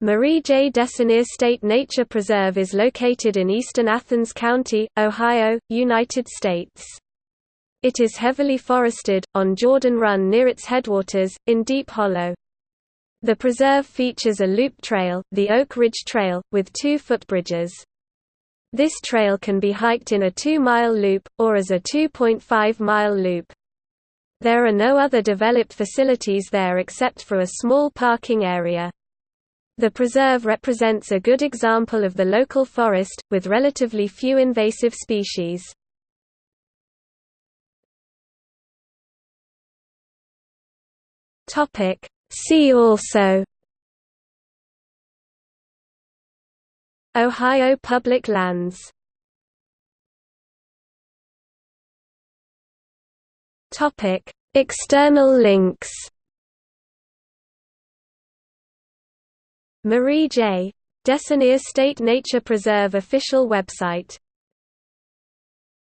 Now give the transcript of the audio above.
Marie J. Desonier State Nature Preserve is located in eastern Athens County, Ohio, United States. It is heavily forested, on Jordan Run near its headwaters, in Deep Hollow. The preserve features a loop trail, the Oak Ridge Trail, with two footbridges. This trail can be hiked in a 2-mile loop, or as a 2.5-mile loop. There are no other developed facilities there except for a small parking area. The preserve represents a good example of the local forest, with relatively few invasive species. See also. Ohio public lands. External links Marie J. Desonier State Nature Preserve official website